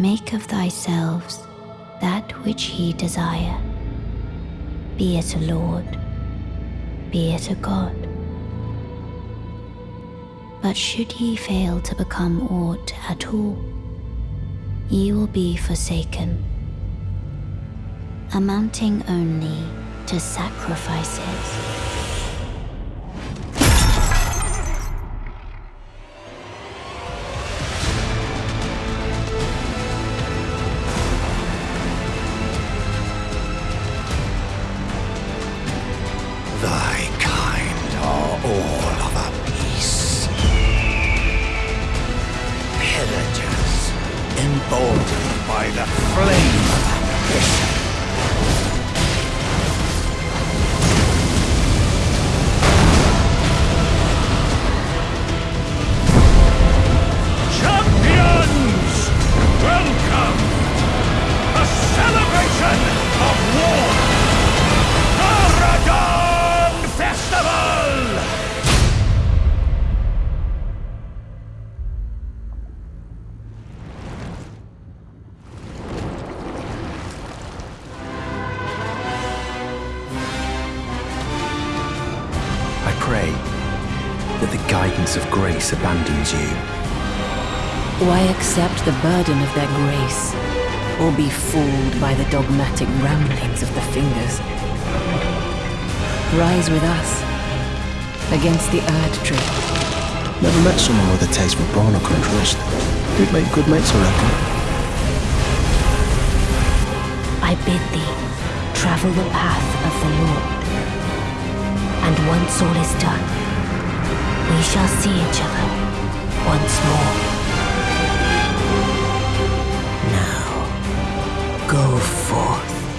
Make of thyselves that which ye desire, be it a lord, be it a god. But should ye fail to become aught at all, ye will be forsaken, amounting only to sacrifices. The flame pray that the guidance of grace abandons you. Why accept the burden of their grace, or be fooled by the dogmatic ramblings of the fingers? Rise with us against the Erd Tree. Never met someone with a taste for brawn or contrast. We'd make good mates, I reckon. I bid thee travel the path of the Lord. Once all is done, we shall see each other once more. Now, go forth.